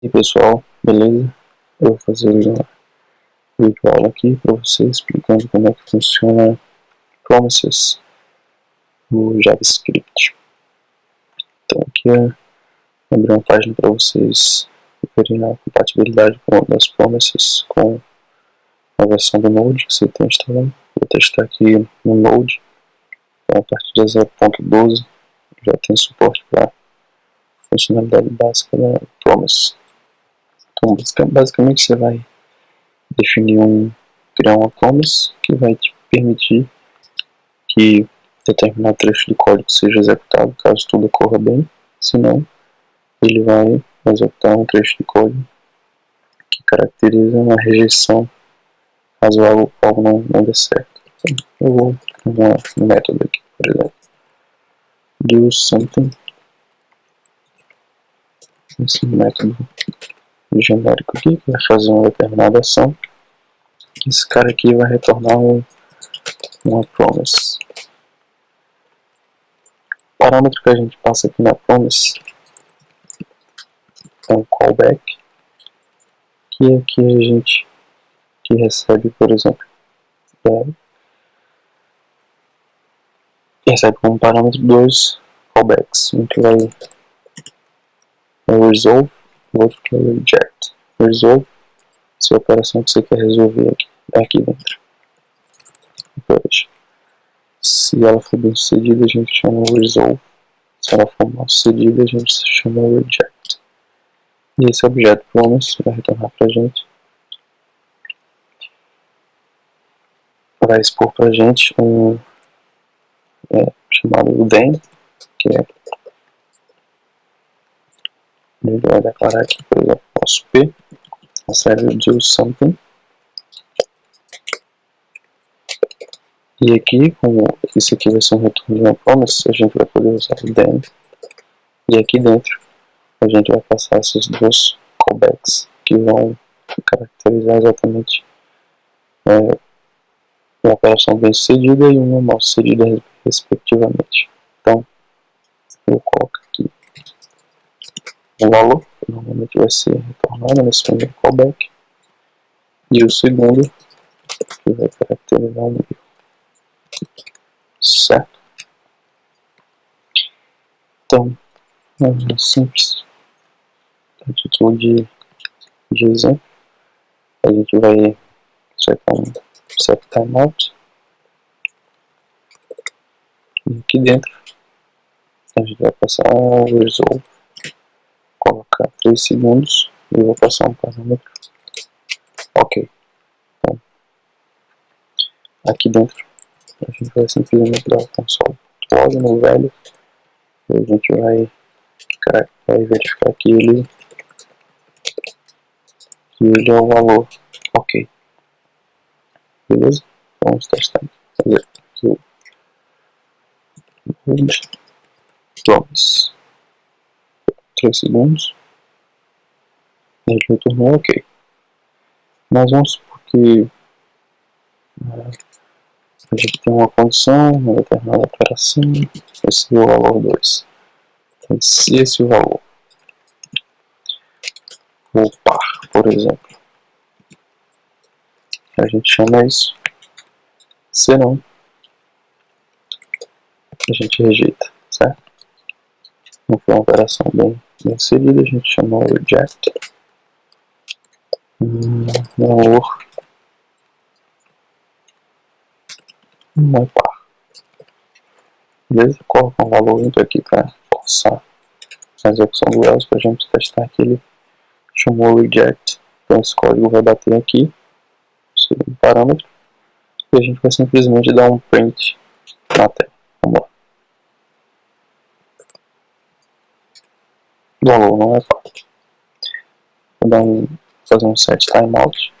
E pessoal, beleza? Eu vou fazer uma vídeo aula aqui para vocês explicando como é que funciona promises no JavaScript. Então aqui é abrir uma página para vocês verem a compatibilidade das promises com a versão do Node que você tem instalado. Vou testar aqui no Node, então, a partir de 0.12 já tem suporte para funcionalidade básica da promise. Então, basicamente você vai definir um, criar uma promise que vai te permitir que determinado trecho de código seja executado caso tudo ocorra bem, senão ele vai executar um trecho de código que caracteriza uma rejeição caso algo, algo não, não dê certo. Então, eu vou criar um método aqui, por exemplo, do something, esse método genérico aqui, que vai fazer uma determinada ação. Esse cara aqui vai retornar um, uma promise. O parâmetro que a gente passa aqui na promise é um callback, que aqui a gente que recebe, por exemplo, é, recebe como parâmetro dois callbacks, um que vai resolve outro que é reject. Resolve se a operação que você quer resolver aqui, aqui dentro. Depois, se ela for bem sucedida, a gente chama resolve. Se ela for mal sucedida, a gente chama reject. E esse objeto promise vai retornar para gente. Vai expor para gente um é, chamado then, que é ele vai declarar aqui, por exemplo, nosso P, a série do something. E aqui, como isso aqui vai ser um retorno de uma promise, a gente vai poder usar o then. E aqui dentro, a gente vai passar esses dois callbacks que vão caracterizar exatamente é, uma operação bem sucedida e uma mal sucedida respectivamente. Então, eu coloco o valor, que normalmente vai ser retornado nesse primeiro callback, e o segundo, que vai caracterizar o nível. Certo? Então, é simples. A título de, de exemplo, a gente vai setar um set timeout. E aqui dentro, a gente vai passar o resolve 3 segundos e vou passar um parâmetro. Ok. Então, aqui dentro a gente vai simplesmente dar o console log no velho e a gente vai, vai verificar que ele, que ele é o valor ok. Beleza? Vamos testar. Fazer aqui o promise. 3 segundos. Ele retornou ok. Mas vamos supor que é, a gente tem uma condição, uma determinada operação, esse é o valor 2. Então, se esse valor for par, por exemplo, a gente chama isso. Se não, a gente rejeita, certo? Não foi uma operação bem em seguida a gente chama reject valor par. Beleza? Coloca um valor íntegro aqui para forçar a execução do else para a gente testar que ele chamou reject. Então esse código vai bater aqui, segundo parâmetro, e a gente vai simplesmente dar um print na tela. Vamos lá. valor não é fácil. Vou dar um, fazer um set timeout.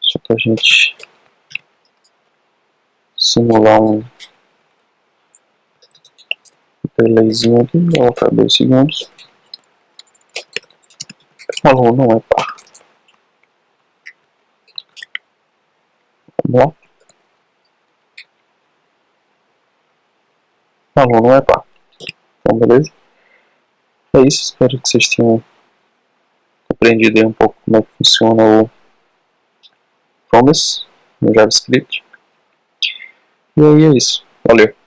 Só para a gente simular um delayzinho aqui, vou colocar 2 segundos. O não é par. Vamos lá. O não é par. Então, beleza? É isso, espero que vocês tenham aprendido um pouco como é que funciona o Promise no JavaScript. E aí é isso. Valeu!